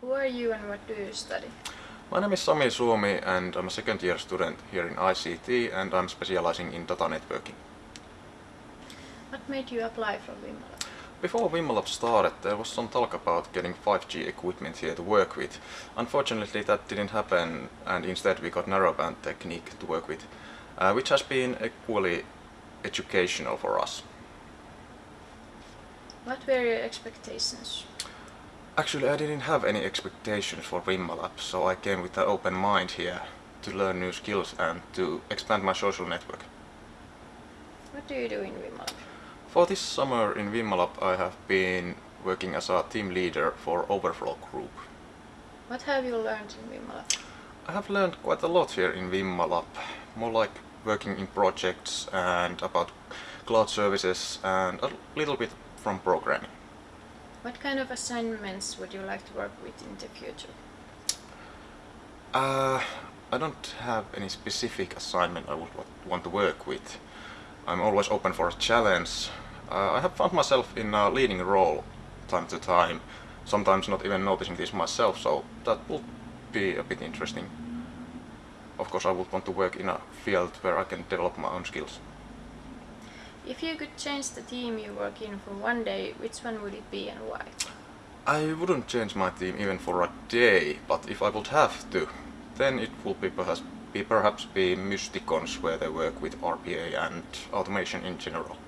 Who are you and what do you study? My name is Sami Suomi and I'm a second year student here in ICT and I'm specializing in data networking. What made you apply for Vimalab? Before Vimalab started there was some talk about getting 5G equipment here to work with. Unfortunately that didn't happen and instead we got narrowband technique to work with, uh, which has been equally educational for us. What were your expectations? Actually I didn't have any expectations for Vimalab so I came with an open mind here to learn new skills and to expand my social network. What do you do in Vimalab? For this summer in Vimalab I have been working as a team leader for Overflow Group. What have you learned in Vimalab? I have learned quite a lot here in Vimalab, more like working in projects and about cloud services and a little bit from programming. What kind of assignments would you like to work with in the future? Uh, I don't have any specific assignment I would want to work with. I'm always open for a challenge. Uh, I have found myself in a leading role time to time, sometimes not even noticing this myself, so that would be a bit interesting. Of course I would want to work in a field where I can develop my own skills. If you could change the team you work in for one day, which one would it be and why? I wouldn't change my team even for a day, but if I would have to, then it would be perhaps be, perhaps be Mysticons where they work with RPA and automation in general.